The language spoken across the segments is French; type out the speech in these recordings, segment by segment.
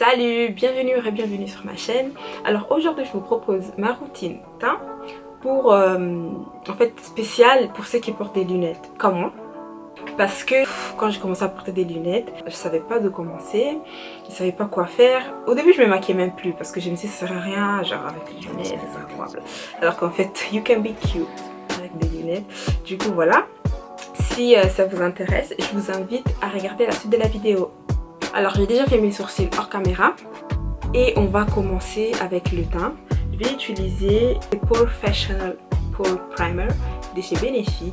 Salut, bienvenue et bienvenue sur ma chaîne. Alors aujourd'hui je vous propose ma routine teint pour euh, en fait spécial pour ceux qui portent des lunettes comme moi. Parce que quand j'ai commencé à porter des lunettes, je savais pas de commencer, je savais pas quoi faire. Au début je me maquillais même plus parce que je me disais ça sert à rien, genre avec les lunettes, c'est incroyable. Alors qu'en fait you can be cute avec des lunettes. Du coup voilà, si euh, ça vous intéresse, je vous invite à regarder la suite de la vidéo. Alors j'ai déjà fait mes sourcils hors caméra et on va commencer avec le teint. Je vais utiliser le Professional Pore Primer de chez Benefit.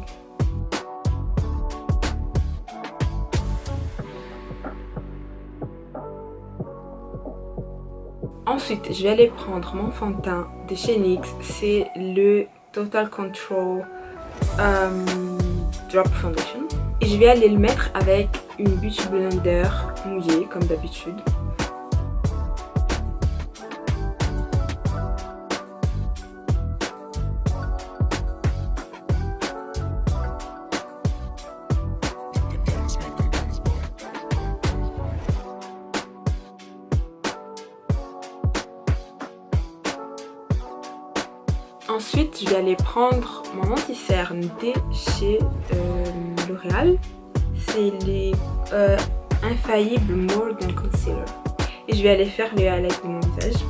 Ensuite, je vais aller prendre mon fond de teint de chez NYX. C'est le Total Control euh, Drop Foundation. Et je vais aller le mettre avec une beauty blender mouillée comme d'habitude. Ensuite, je vais aller prendre mon anti-cerne de chez euh, L'Oréal c'est les euh, More Concealer. Et je vais aller faire le highlight de mon visage.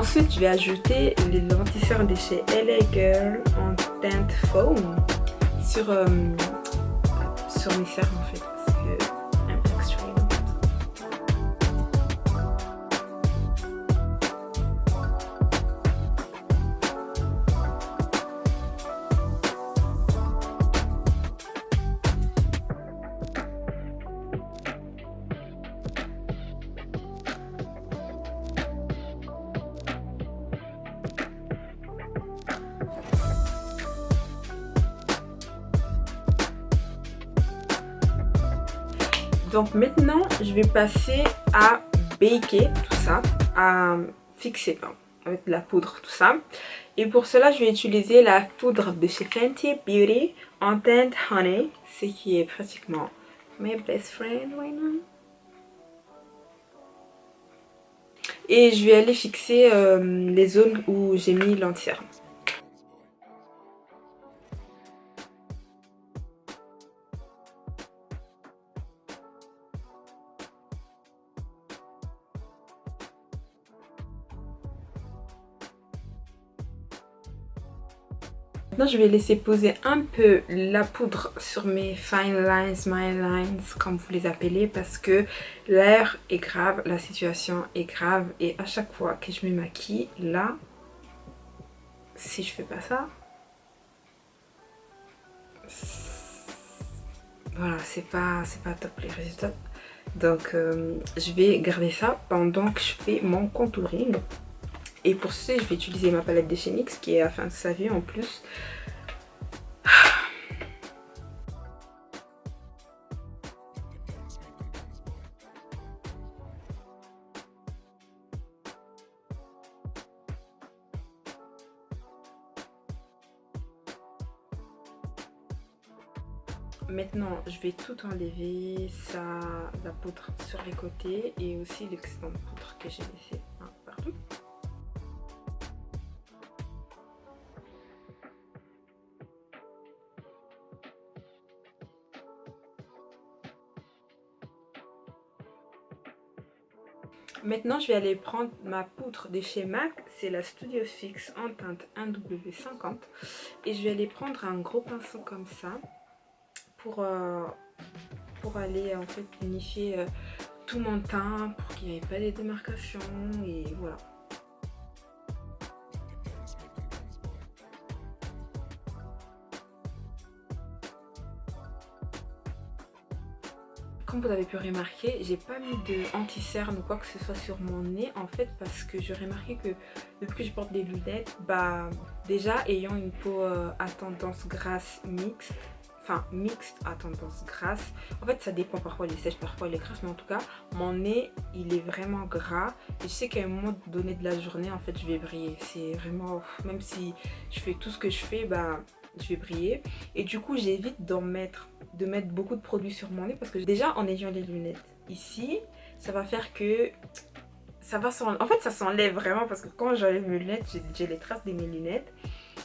Ensuite, je vais ajouter les lentilles de chez LA Girl en teinte foam sur, euh, sur mes cernes en fait. Donc maintenant, je vais passer à baker tout ça, à fixer avec de la poudre, tout ça. Et pour cela, je vais utiliser la poudre de chez Fenty Beauty en Honey, ce qui est pratiquement my best friend right now. Et je vais aller fixer euh, les zones où j'ai mis l'entière. Je vais laisser poser un peu la poudre sur mes fine lines, my lines, comme vous les appelez, parce que l'air est grave, la situation est grave. Et à chaque fois que je me maquille, là, si je fais pas ça, voilà, c'est pas, pas top les résultats. Donc, euh, je vais garder ça pendant que je fais mon contouring. Et pour ce, je vais utiliser ma palette de chez qui est à fin de sa vie en plus. Maintenant, je vais tout enlever, ça, la poudre sur les côtés et aussi l'excédent de poudre que j'ai laissé Maintenant, je vais aller prendre ma poudre de chez MAC. C'est la Studio Fix en teinte 1W50. Et je vais aller prendre un gros pinceau comme ça pour, euh, pour aller en fait unifier euh, tout mon teint pour qu'il n'y ait pas de démarcations et voilà. Comme vous avez pu remarquer, j'ai pas mis de anti-cerne ou quoi que ce soit sur mon nez en fait parce que j'ai remarqué que depuis que je porte des lunettes, bah déjà ayant une peau euh, à tendance grasse mixte, enfin mixte à tendance grasse, en fait ça dépend, parfois il est sèche, parfois il est grasse, mais en tout cas mon nez il est vraiment gras. Et je sais qu'à un moment donné de la journée en fait je vais briller, c'est vraiment, même si je fais tout ce que je fais, bah je vais briller et du coup j'évite d'en mettre de mettre beaucoup de produits sur mon nez parce que déjà en ayant les lunettes ici ça va faire que ça va en fait ça s'enlève vraiment parce que quand j'enlève mes lunettes j'ai les traces de mes lunettes.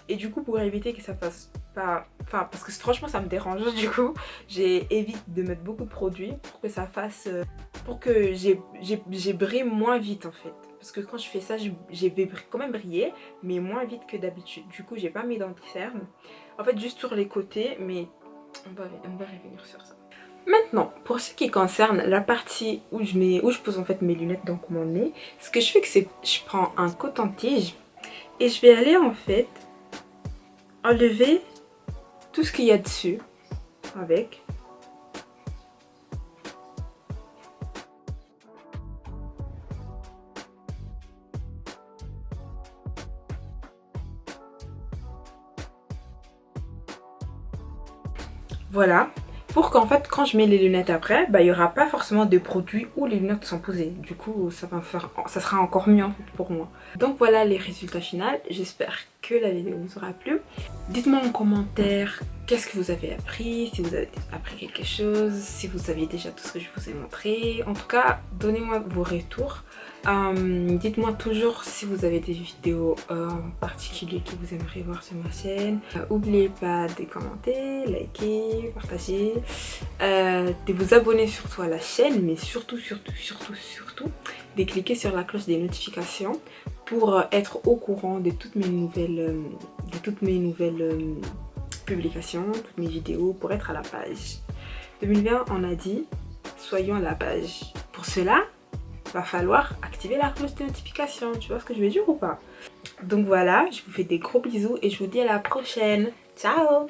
Et du coup pour éviter que ça fasse pas enfin parce que franchement ça me dérange du coup j'évite de mettre beaucoup de produits pour que ça fasse euh, pour que j'ai brille moins vite en fait parce que quand je fais ça, j'ai quand même brillé, mais moins vite que d'habitude. Du coup, j'ai pas mis d'anti-cerne. En fait, juste sur les côtés, mais on va, revenir sur ça. Maintenant, pour ce qui concerne la partie où je, mets, où je pose en fait mes lunettes, donc mon nez, ce que je fais, c'est je prends un coton-tige et je vais aller en fait enlever tout ce qu'il y a dessus avec Voilà. Pour qu'en fait, quand je mets les lunettes après, bah, il n'y aura pas forcément de produits où les lunettes sont posées. Du coup, ça, va faire, ça sera encore mieux pour moi. Donc voilà les résultats finaux. J'espère la vidéo vous aura plu. Dites-moi en commentaire qu'est-ce que vous avez appris, si vous avez appris quelque chose, si vous aviez déjà tout ce que je vous ai montré. En tout cas, donnez-moi vos retours. Euh, dites-moi toujours si vous avez des vidéos euh, en particulier que vous aimeriez voir sur ma chaîne. N'oubliez euh, pas de commenter, liker, partager, de vous abonner surtout à la chaîne, mais surtout, surtout, surtout, surtout, de cliquer sur la cloche des notifications pour être au courant de toutes mes nouvelles, de toutes mes nouvelles publications, toutes mes vidéos, pour être à la page. 2020, on a dit, soyons à la page. Pour cela, va falloir activer la cloche de notification. Tu vois ce que je veux dire ou pas? Donc voilà, je vous fais des gros bisous et je vous dis à la prochaine. Ciao